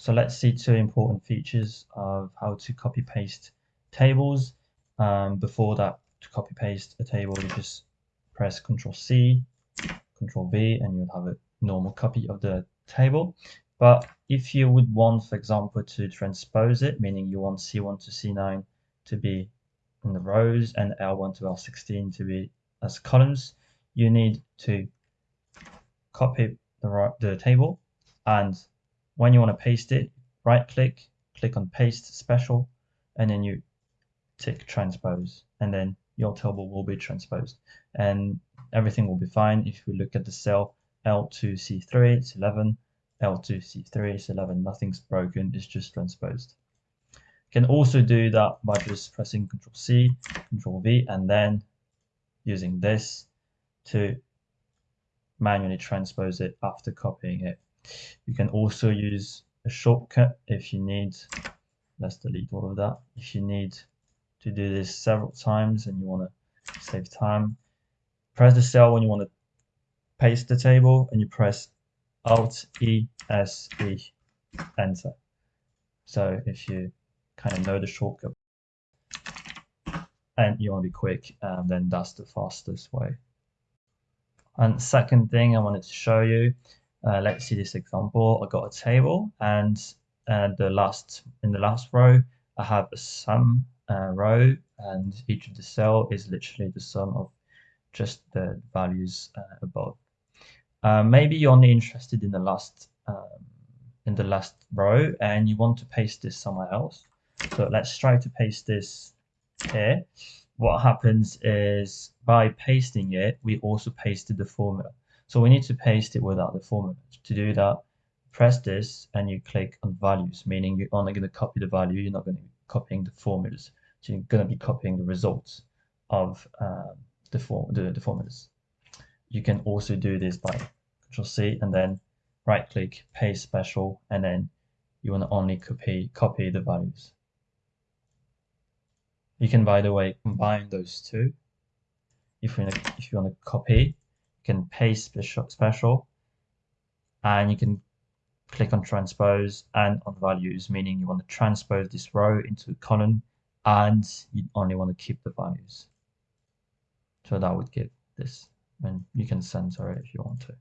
so let's see two important features of how to copy paste tables. Um, before that, to copy paste a table, you just press Control C, Control V, and you'll have a normal copy of the table. But if you would want, for example, to transpose it, meaning you want C1 to C9 to be in the rows and L1 to L16 to be as columns, you need to copy the, the table and when you want to paste it, right click, click on paste special, and then you tick transpose, and then your table will be transposed. And everything will be fine. If we look at the cell L2C3, it's 11, L2C3 is 11, nothing's broken, it's just transposed. You can also do that by just pressing Control C, Control V, and then using this to manually transpose it after copying it. You can also use a shortcut if you need, let's delete all of that. If you need to do this several times and you want to save time, press the cell when you want to paste the table and you press Alt E S E enter. So if you kind of know the shortcut and you want to be quick, um, then that's the fastest way. And second thing I wanted to show you uh, let's see this example. I got a table and the last in the last row, I have a sum uh, row and each of the cell is literally the sum of just the values uh, above. Uh, maybe you're only interested in the last um, in the last row and you want to paste this somewhere else. So let's try to paste this here. What happens is by pasting it, we also pasted the formula. So we need to paste it without the formula. To do that, press this and you click on values, meaning you're only going to copy the value, you're not going to be copying the formulas. So you're going to be copying the results of um, the, form, the, the formulas. You can also do this by Control C and then right click, paste special, and then you want to only copy, copy the values. You can, by the way, combine those two. If you, if you want to copy, can paste special and you can click on transpose and on values, meaning you want to transpose this row into a column and you only want to keep the values. So that would give this, and you can censor it if you want to.